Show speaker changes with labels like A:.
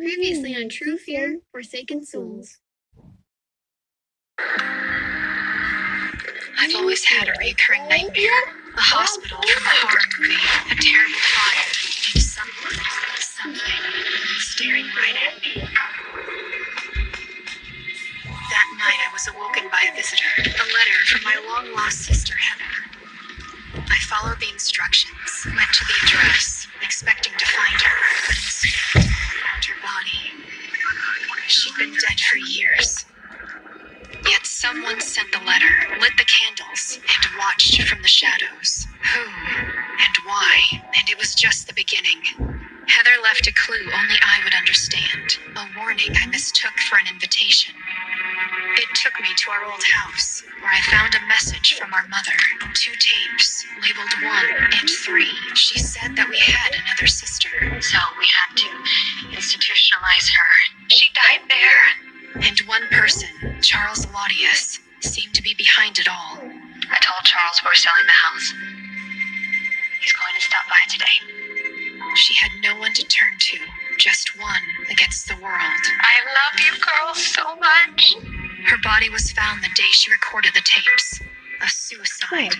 A: Previously on True hmm. Fear, Forsaken Souls.
B: I've always had a recurring nightmare. A hospital a horror movie. A terrible fire. And someone, something, staring right at me. That night I was awoken by a visitor. A letter from my long lost sister, Heather. I followed the instructions, went to the been dead for years. Yet someone sent the letter, lit the candles, and watched from the shadows. Who and why? And it was just the beginning. Heather left a clue only I would understand, a warning I mistook for an invitation. It took me to our old house, where I found a message from our mother. Two tapes, labeled one and three. She said that we had another sister. So we had to institutionalize her. She died there. And one person, Charles Laudius, seemed to be behind it all. I told Charles we're selling the house. He's going to stop by today. She had no one to turn to, just one against the world. I love you girls so much. Her body was found the day she recorded the tapes. A suicide.